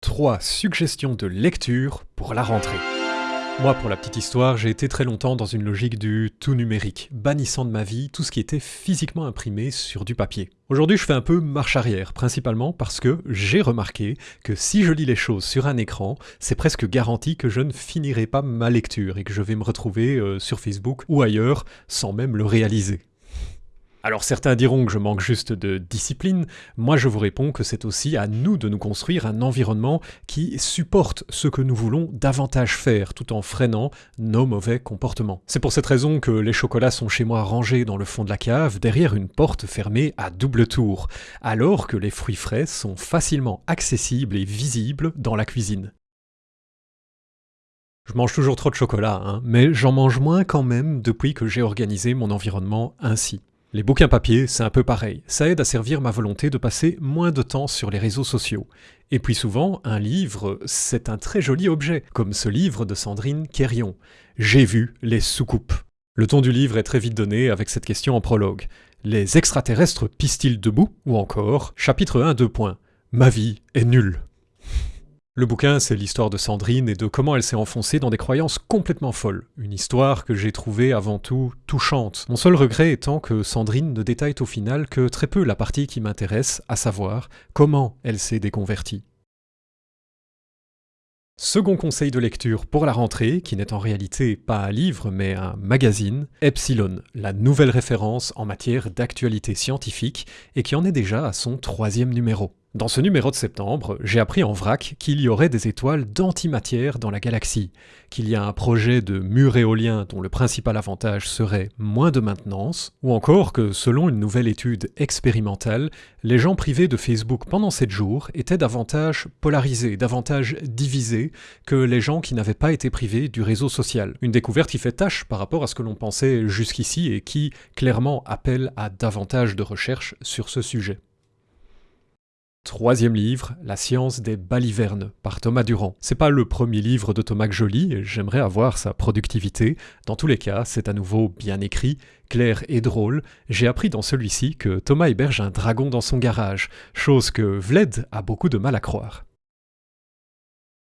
3 suggestions de lecture pour la rentrée. Moi, pour la petite histoire, j'ai été très longtemps dans une logique du tout numérique, bannissant de ma vie tout ce qui était physiquement imprimé sur du papier. Aujourd'hui, je fais un peu marche arrière, principalement parce que j'ai remarqué que si je lis les choses sur un écran, c'est presque garanti que je ne finirai pas ma lecture et que je vais me retrouver euh, sur Facebook ou ailleurs sans même le réaliser. Alors certains diront que je manque juste de discipline, moi je vous réponds que c'est aussi à nous de nous construire un environnement qui supporte ce que nous voulons davantage faire, tout en freinant nos mauvais comportements. C'est pour cette raison que les chocolats sont chez moi rangés dans le fond de la cave, derrière une porte fermée à double tour, alors que les fruits frais sont facilement accessibles et visibles dans la cuisine. Je mange toujours trop de chocolat, hein, mais j'en mange moins quand même depuis que j'ai organisé mon environnement ainsi. Les bouquins papier, c'est un peu pareil. Ça aide à servir ma volonté de passer moins de temps sur les réseaux sociaux. Et puis souvent, un livre, c'est un très joli objet, comme ce livre de Sandrine Quérion. J'ai vu les soucoupes. Le ton du livre est très vite donné avec cette question en prologue. Les extraterrestres pissent-ils debout Ou encore, chapitre 1, 2 points. Ma vie est nulle. Le bouquin, c'est l'histoire de Sandrine et de comment elle s'est enfoncée dans des croyances complètement folles. Une histoire que j'ai trouvée avant tout touchante. Mon seul regret étant que Sandrine ne détaille au final que très peu la partie qui m'intéresse, à savoir comment elle s'est déconvertie. Second conseil de lecture pour la rentrée, qui n'est en réalité pas un livre mais un magazine, Epsilon, la nouvelle référence en matière d'actualité scientifique et qui en est déjà à son troisième numéro. Dans ce numéro de septembre, j'ai appris en vrac qu'il y aurait des étoiles d'antimatière dans la galaxie, qu'il y a un projet de mur éolien dont le principal avantage serait moins de maintenance, ou encore que selon une nouvelle étude expérimentale, les gens privés de Facebook pendant 7 jours étaient davantage polarisés, davantage divisés que les gens qui n'avaient pas été privés du réseau social. Une découverte qui fait tâche par rapport à ce que l'on pensait jusqu'ici et qui clairement appelle à davantage de recherches sur ce sujet. Troisième livre, La science des balivernes, par Thomas Durand. C'est pas le premier livre de Thomas que j'aimerais avoir sa productivité. Dans tous les cas, c'est à nouveau bien écrit, clair et drôle. J'ai appris dans celui-ci que Thomas héberge un dragon dans son garage, chose que Vled a beaucoup de mal à croire.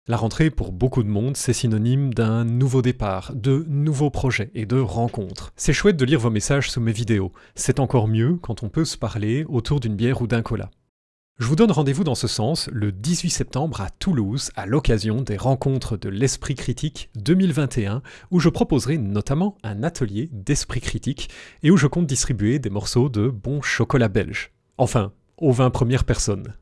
La rentrée, pour beaucoup de monde, c'est synonyme d'un nouveau départ, de nouveaux projets et de rencontres. C'est chouette de lire vos messages sous mes vidéos. C'est encore mieux quand on peut se parler autour d'une bière ou d'un cola. Je vous donne rendez-vous dans ce sens le 18 septembre à Toulouse à l'occasion des rencontres de l'Esprit Critique 2021 où je proposerai notamment un atelier d'esprit critique et où je compte distribuer des morceaux de bon chocolat belge. Enfin, aux 20 premières personnes.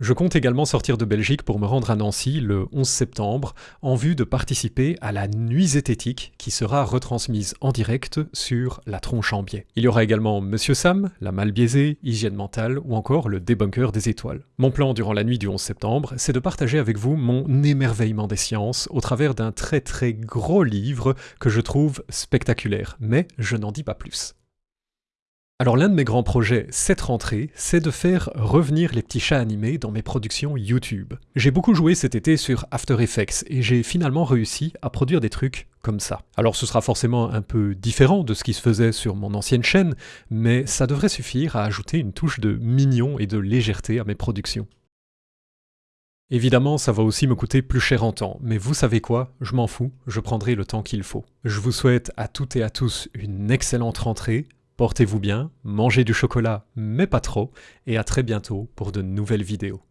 Je compte également sortir de Belgique pour me rendre à Nancy le 11 septembre en vue de participer à la nuit zététique qui sera retransmise en direct sur la tronche en biais. Il y aura également Monsieur Sam, la mal biaisée, hygiène mentale ou encore le débunker des étoiles. Mon plan durant la nuit du 11 septembre, c'est de partager avec vous mon émerveillement des sciences au travers d'un très très gros livre que je trouve spectaculaire, mais je n'en dis pas plus. Alors l'un de mes grands projets cette rentrée, c'est de faire revenir les petits chats animés dans mes productions YouTube. J'ai beaucoup joué cet été sur After Effects et j'ai finalement réussi à produire des trucs comme ça. Alors ce sera forcément un peu différent de ce qui se faisait sur mon ancienne chaîne, mais ça devrait suffire à ajouter une touche de mignon et de légèreté à mes productions. Évidemment, ça va aussi me coûter plus cher en temps, mais vous savez quoi? Je m'en fous, je prendrai le temps qu'il faut. Je vous souhaite à toutes et à tous une excellente rentrée, Portez-vous bien, mangez du chocolat, mais pas trop, et à très bientôt pour de nouvelles vidéos.